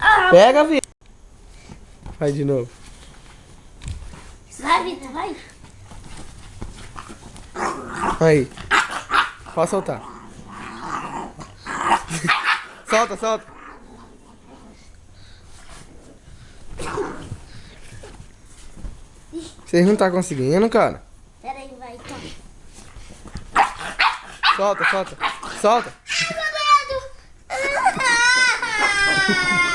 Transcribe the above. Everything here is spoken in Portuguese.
Ah, Pega, Vitor. Vai de novo. Vai, Vitor, vai. Aí. Pode soltar. solta, solta. Vocês não tá conseguindo, cara? Pera aí, vai. Então. Solta, solta, solta. Ai, meu dedo.